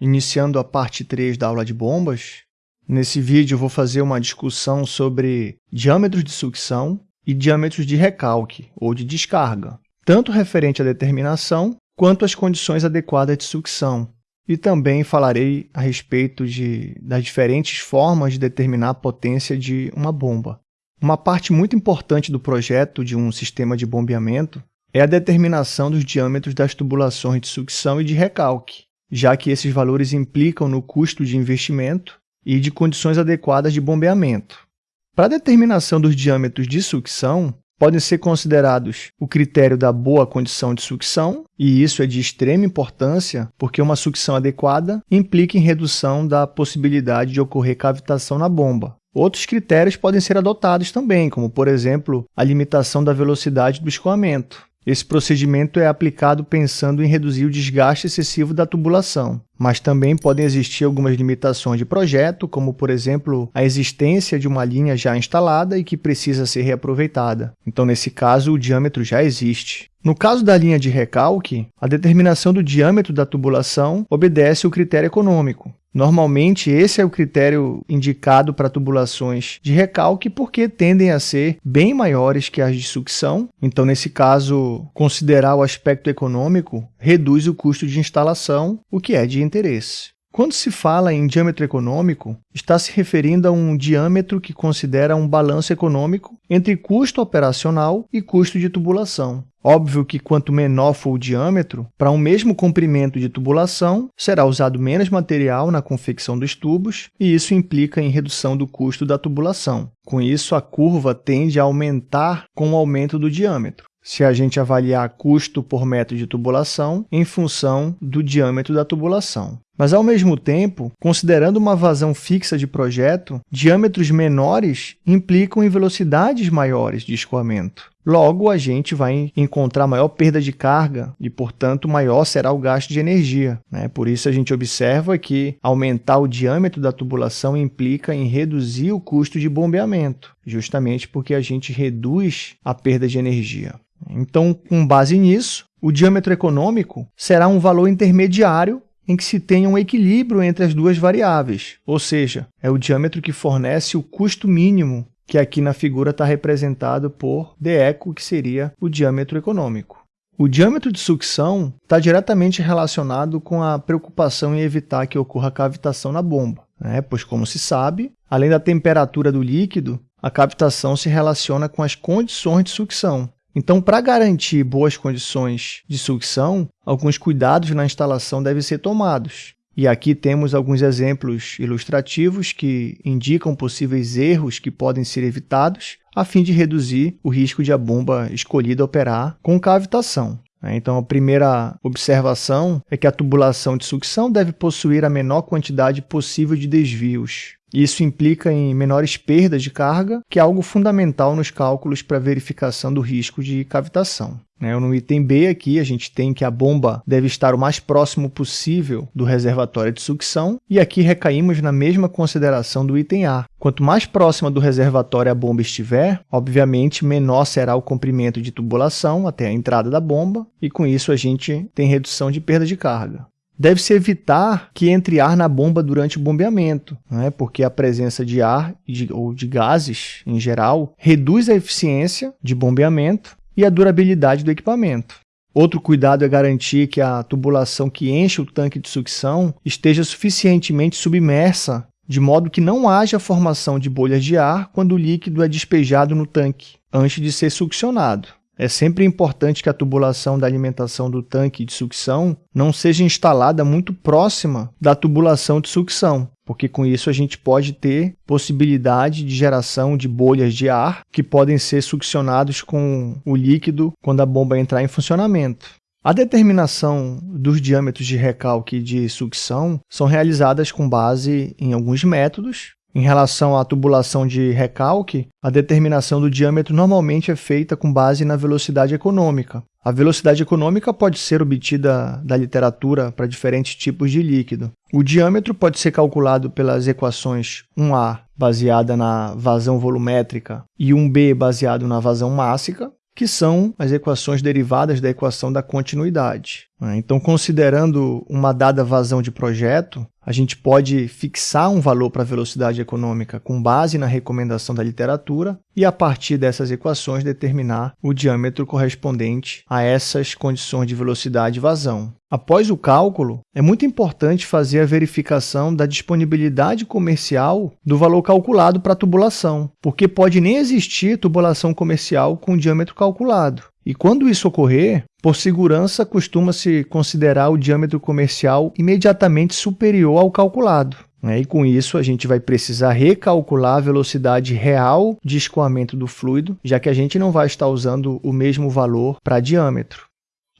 iniciando a parte 3 da aula de bombas. Nesse vídeo vou fazer uma discussão sobre diâmetros de sucção e diâmetros de recalque ou de descarga, tanto referente à determinação quanto às condições adequadas de sucção. E também falarei a respeito de, das diferentes formas de determinar a potência de uma bomba. Uma parte muito importante do projeto de um sistema de bombeamento é a determinação dos diâmetros das tubulações de sucção e de recalque, já que esses valores implicam no custo de investimento e de condições adequadas de bombeamento. Para a determinação dos diâmetros de sucção, podem ser considerados o critério da boa condição de sucção, e isso é de extrema importância porque uma sucção adequada implica em redução da possibilidade de ocorrer cavitação na bomba. Outros critérios podem ser adotados também, como, por exemplo, a limitação da velocidade do escoamento. Esse procedimento é aplicado pensando em reduzir o desgaste excessivo da tubulação, mas também podem existir algumas limitações de projeto, como, por exemplo, a existência de uma linha já instalada e que precisa ser reaproveitada. Então, nesse caso, o diâmetro já existe. No caso da linha de recalque, a determinação do diâmetro da tubulação obedece ao critério econômico. Normalmente, esse é o critério indicado para tubulações de recalque porque tendem a ser bem maiores que as de sucção. Então, nesse caso, considerar o aspecto econômico reduz o custo de instalação, o que é de interesse. Quando se fala em diâmetro econômico, está se referindo a um diâmetro que considera um balanço econômico entre custo operacional e custo de tubulação. Óbvio que quanto menor for o diâmetro, para um mesmo comprimento de tubulação, será usado menos material na confecção dos tubos, e isso implica em redução do custo da tubulação. Com isso, a curva tende a aumentar com o aumento do diâmetro se a gente avaliar custo por metro de tubulação em função do diâmetro da tubulação. Mas, ao mesmo tempo, considerando uma vazão fixa de projeto, diâmetros menores implicam em velocidades maiores de escoamento. Logo, a gente vai encontrar maior perda de carga e, portanto, maior será o gasto de energia. Né? Por isso, a gente observa que aumentar o diâmetro da tubulação implica em reduzir o custo de bombeamento, justamente porque a gente reduz a perda de energia. Então, com base nisso, o diâmetro econômico será um valor intermediário em que se tenha um equilíbrio entre as duas variáveis, ou seja, é o diâmetro que fornece o custo mínimo, que aqui na figura está representado por dEco, que seria o diâmetro econômico. O diâmetro de sucção está diretamente relacionado com a preocupação em evitar que ocorra cavitação na bomba, né? pois, como se sabe, além da temperatura do líquido, a cavitação se relaciona com as condições de sucção, então, para garantir boas condições de sucção, alguns cuidados na instalação devem ser tomados. E aqui temos alguns exemplos ilustrativos que indicam possíveis erros que podem ser evitados a fim de reduzir o risco de a bomba escolhida operar com cavitação. Então, a primeira observação é que a tubulação de sucção deve possuir a menor quantidade possível de desvios. Isso implica em menores perdas de carga, que é algo fundamental nos cálculos para verificação do risco de cavitação. Né? No item B aqui, a gente tem que a bomba deve estar o mais próximo possível do reservatório de sucção, e aqui recaímos na mesma consideração do item A. Quanto mais próxima do reservatório a bomba estiver, obviamente menor será o comprimento de tubulação até a entrada da bomba, e com isso a gente tem redução de perda de carga. Deve-se evitar que entre ar na bomba durante o bombeamento, né? porque a presença de ar de, ou de gases, em geral, reduz a eficiência de bombeamento e a durabilidade do equipamento. Outro cuidado é garantir que a tubulação que enche o tanque de sucção esteja suficientemente submersa, de modo que não haja formação de bolhas de ar quando o líquido é despejado no tanque, antes de ser succionado. É sempre importante que a tubulação da alimentação do tanque de sucção não seja instalada muito próxima da tubulação de sucção, porque com isso a gente pode ter possibilidade de geração de bolhas de ar que podem ser succionados com o líquido quando a bomba entrar em funcionamento. A determinação dos diâmetros de recalque de sucção são realizadas com base em alguns métodos, em relação à tubulação de recalque, a determinação do diâmetro normalmente é feita com base na velocidade econômica. A velocidade econômica pode ser obtida da literatura para diferentes tipos de líquido. O diâmetro pode ser calculado pelas equações 1A, baseada na vazão volumétrica, e 1B, baseado na vazão mássica. que são as equações derivadas da equação da continuidade. Né? Então, considerando uma dada vazão de projeto, a gente pode fixar um valor para a velocidade econômica com base na recomendação da literatura e, a partir dessas equações, determinar o diâmetro correspondente a essas condições de velocidade e vazão. Após o cálculo, é muito importante fazer a verificação da disponibilidade comercial do valor calculado para a tubulação, porque pode nem existir tubulação comercial com diâmetro calculado. E quando isso ocorrer, por segurança, costuma-se considerar o diâmetro comercial imediatamente superior ao calculado. Né? E com isso, a gente vai precisar recalcular a velocidade real de escoamento do fluido, já que a gente não vai estar usando o mesmo valor para diâmetro.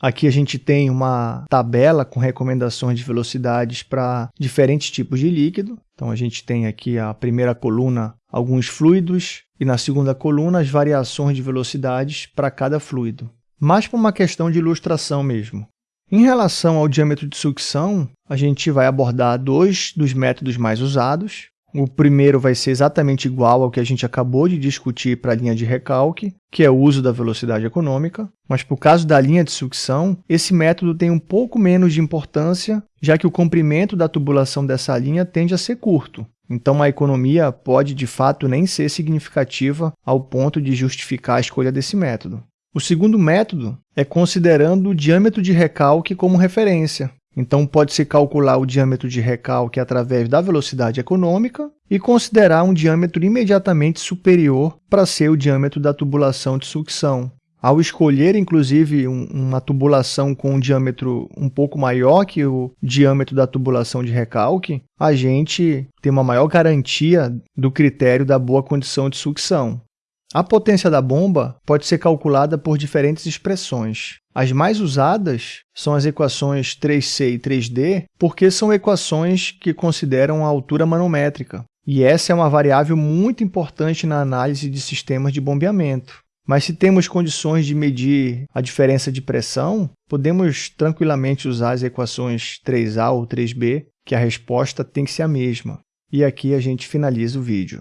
Aqui a gente tem uma tabela com recomendações de velocidades para diferentes tipos de líquido. Então, a gente tem aqui a primeira coluna, alguns fluidos, e na segunda coluna, as variações de velocidades para cada fluido. Mais para uma questão de ilustração mesmo. Em relação ao diâmetro de sucção, a gente vai abordar dois dos métodos mais usados, o primeiro vai ser exatamente igual ao que a gente acabou de discutir para a linha de recalque, que é o uso da velocidade econômica, mas por caso da linha de sucção, esse método tem um pouco menos de importância, já que o comprimento da tubulação dessa linha tende a ser curto. Então, a economia pode, de fato, nem ser significativa ao ponto de justificar a escolha desse método. O segundo método é considerando o diâmetro de recalque como referência. Então, pode-se calcular o diâmetro de recalque através da velocidade econômica e considerar um diâmetro imediatamente superior para ser o diâmetro da tubulação de sucção. Ao escolher, inclusive, um, uma tubulação com um diâmetro um pouco maior que o diâmetro da tubulação de recalque, a gente tem uma maior garantia do critério da boa condição de sucção. A potência da bomba pode ser calculada por diferentes expressões. As mais usadas são as equações 3C e 3D, porque são equações que consideram a altura manométrica. E essa é uma variável muito importante na análise de sistemas de bombeamento. Mas se temos condições de medir a diferença de pressão, podemos tranquilamente usar as equações 3A ou 3B, que a resposta tem que ser a mesma. E aqui a gente finaliza o vídeo.